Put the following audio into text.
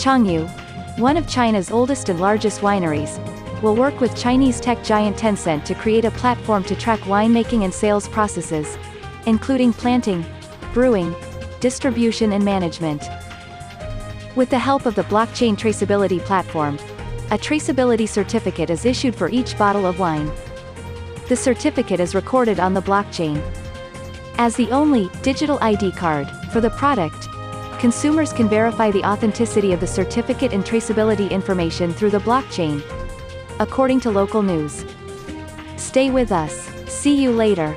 Changyu, one of China's oldest and largest wineries, will work with Chinese tech giant Tencent to create a platform to track winemaking and sales processes, including planting, brewing, distribution and management. With the help of the blockchain traceability platform, a traceability certificate is issued for each bottle of wine. The certificate is recorded on the blockchain. As the only digital ID card for the product, consumers can verify the authenticity of the certificate and traceability information through the blockchain. According to local news. Stay with us. See you later.